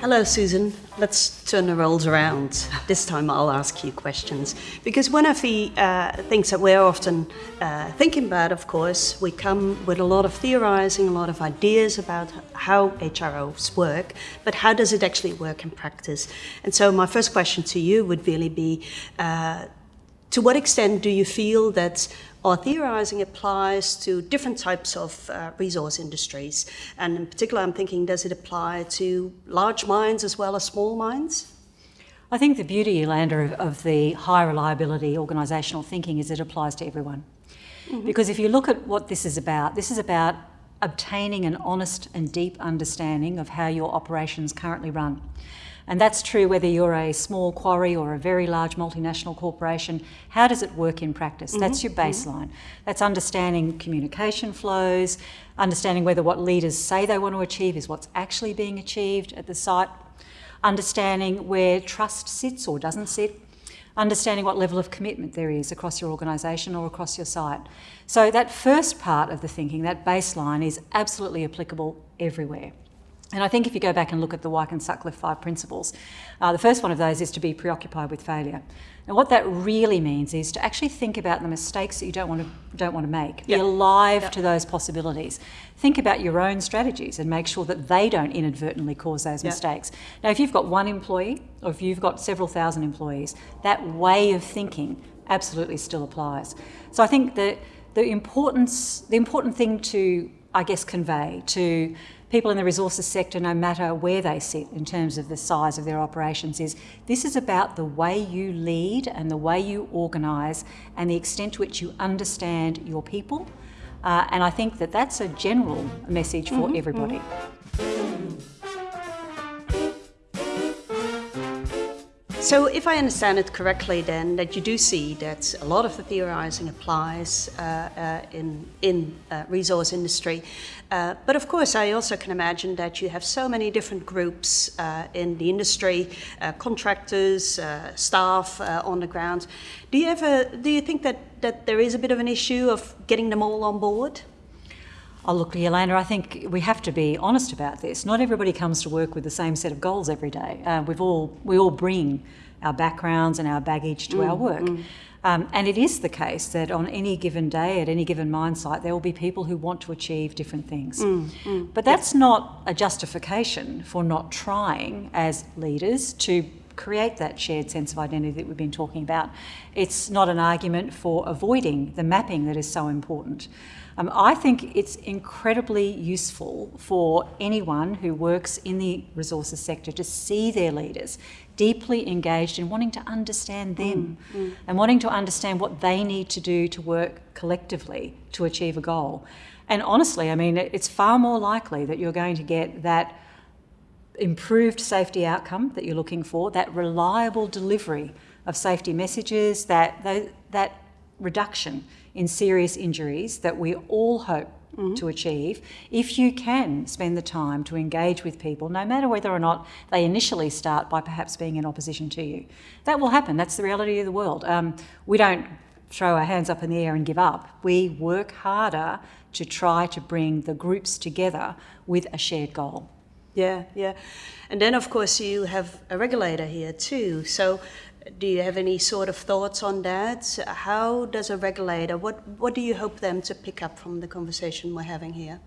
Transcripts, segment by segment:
Hello, Susan. Let's turn the roles around. This time I'll ask you questions. Because one of the uh, things that we're often uh, thinking about, of course, we come with a lot of theorizing, a lot of ideas about how HROs work, but how does it actually work in practice? And so my first question to you would really be, uh, to what extent do you feel that our theorizing applies to different types of uh, resource industries. And in particular, I'm thinking, does it apply to large mines as well as small mines? I think the beauty, Yolanda, of, of the high reliability organisational thinking is it applies to everyone. Mm -hmm. Because if you look at what this is about, this is about obtaining an honest and deep understanding of how your operations currently run. And that's true whether you're a small quarry or a very large multinational corporation. How does it work in practice? Mm -hmm. That's your mm-hmm. baseline. Mm -hmm. That's understanding communication flows, understanding whether what leaders say they want to achieve is what's actually being achieved at the site, understanding where trust sits or doesn't sit, understanding what level of commitment there is across your organisation or across your site. So that first part of the thinking, that baseline, is absolutely applicable everywhere. And I think if you go back and look at the Weick and Sutcliffe five principles, uh, the first one of those is to be preoccupied with failure. Now, what that really means is to actually think about the mistakes that you don't want to don't want to make. Yep. Be alive yep. to those possibilities. Think about your own strategies and make sure that they don't inadvertently cause those yep. mistakes. Now, if you've got one employee or if you've got several thousand employees, that way of thinking absolutely still applies. So I think that the importance, the important thing to, I guess, convey to people in the resources sector, no matter where they sit in terms of the size of their operations, is this is about the way you lead and the way you organise and the extent to which you understand your people. Uh, and I think that that's a general message for mm -hmm, everybody. Mm -hmm. So if I understand it correctly then, that you do see that a lot of the theorizing applies uh, uh, in, in uh, resource industry. Uh, but of course, I also can imagine that you have so many different groups uh, in the industry, uh, contractors, staff on the ground. Do you ever, do you think that, that there is a bit of an issue of getting them all on board? Oh, look, Yolanda, I think we have to be honest about this. Not everybody comes to work with the same set of goals every day. Uh, we've all, we all bring our backgrounds and our baggage to mm, our work. Mm. Um, and it is the case that on any given day, at any given mine site, there will be people who want to achieve different things. Mm, mm. but that's not a justification for not trying as leaders to create that shared sense of identity that we've been talking about. It's not an argument for avoiding the mapping that is so important. Um, I think it's incredibly useful for anyone who works in the resources sector to see their leaders deeply engaged in wanting to understand them mm, mm. and wanting to understand what they need to do to work collectively to achieve a goal. And honestly, I mean, it's far more likely that you're going to get that improved safety outcome that you're looking for, that reliable delivery of safety messages, that, that, that reduction in serious injuries that we all hope Mm -hmm. to achieve if you can spend the time to engage with people, no matter whether or not they initially start by perhaps being in opposition to you. That will happen. That's the reality of the world. Um, we don't throw our hands up in the air and give up. We work harder to try to bring the groups together with a shared goal. Yeah, yeah. And then, of course, you have a regulator here too. So do you have any sort of thoughts on that? How does a regulator, what, what do you hope them to pick up from the conversation we're having here?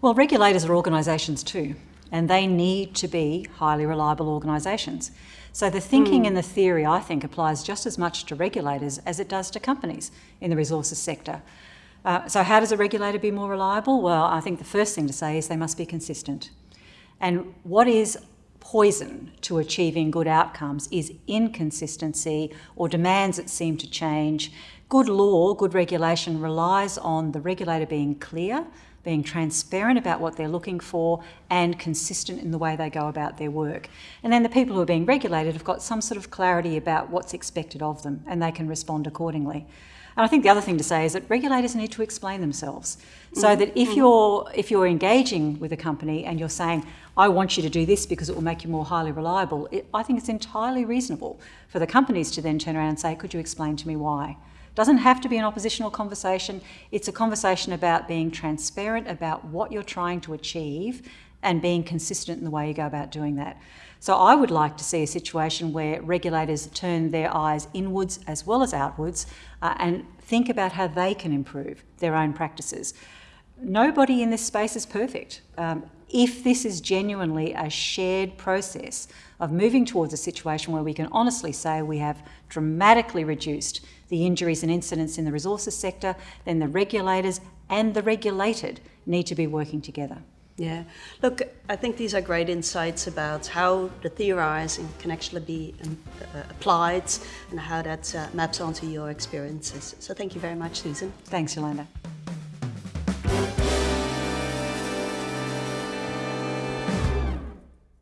Well, regulators are organisations too, and they need to be highly reliable organisations. So the thinking mm. and the theory, I think, applies just as much to regulators as it does to companies in the resources sector. Uh, so how does a regulator be more reliable? Well, I think the first thing to say is they must be consistent. And what is poison to achieving good outcomes is inconsistency or demands that seem to change. Good law, good regulation relies on the regulator being clear, being transparent about what they're looking for and consistent in the way they go about their work. And then the people who are being regulated have got some sort of clarity about what's expected of them and they can respond accordingly. And I think the other thing to say is that regulators need to explain themselves. So mm -hmm. that if mm-hmm. you're if you're engaging with a company and you're saying, I want you to do this because it will make you more highly reliable. It, I think it's entirely reasonable for the companies to then turn around and say, could you explain to me why? It doesn't have to be an oppositional conversation. It's a conversation about being transparent about what you're trying to achieve and being consistent in the way you go about doing that. So I would like to see a situation where regulators turn their eyes inwards as well as outwards uh, and think about how they can improve their own practices. Nobody in this space is perfect. Um, if this is genuinely a shared process of moving towards a situation where we can honestly say we have dramatically reduced the injuries and incidents in the resources sector, then the regulators and the regulated need to be working together. Yeah. Look, I think these are great insights about how the theorizing can actually be um, uh, applied and how that uh, maps onto your experiences. So thank you very much, Susan. Thanks, Yolanda.